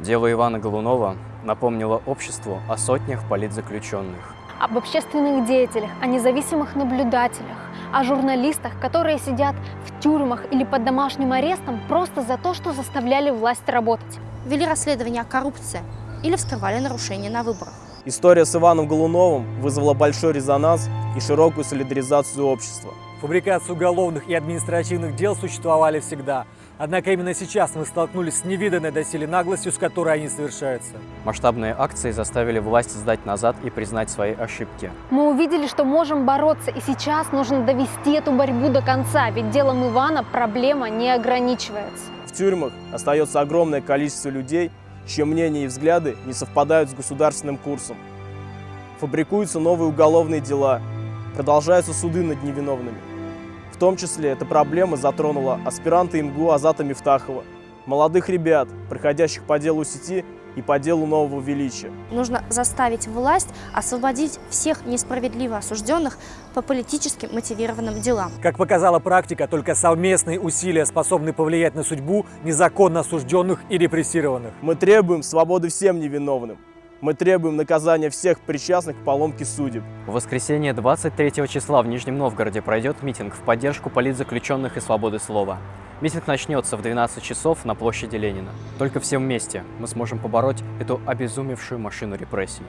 Дело Ивана Голунова напомнило обществу о сотнях политзаключенных. об общественных деятелях, о независимых наблюдателях, о журналистах, которые сидят в тюрьмах или под домашним арестом просто за то, что заставляли власть работать. Вели расследование о коррупции или вскрывали нарушения на выборах. История с Иваном Голуновым вызвала большой резонанс и широкую солидаризацию общества. Фабрикация уголовных и административных дел существовали всегда. Однако именно сейчас мы столкнулись с невиданной доселе наглостью, с которой они совершаются. Масштабные акции заставили власть сдать назад и признать свои ошибки. Мы увидели, что можем бороться, и сейчас нужно довести эту борьбу до конца, ведь делом Ивана проблема не ограничивается. В тюрьмах остается огромное количество людей, чьи мнения и взгляды не совпадают с государственным курсом. Фабрикуются новые уголовные дела, продолжаются суды над невиновными. В том числе эта проблема затронула аспиранта МГУ Азата Мифтахова, молодых ребят, проходящих по делу сети и по делу нового величия. Нужно заставить власть освободить всех несправедливо осужденных по политически мотивированным делам. Как показала практика, только совместные усилия способны повлиять на судьбу незаконно осужденных и репрессированных. Мы требуем свободы всем невиновным. Мы требуем наказания всех причастных к поломке судеб. В воскресенье 23 числа в Нижнем Новгороде пройдет митинг в поддержку политзаключенных и свободы слова. Митинг начнется в 12 часов на площади Ленина. Только все вместе мы сможем побороть эту обезумевшую машину репрессий.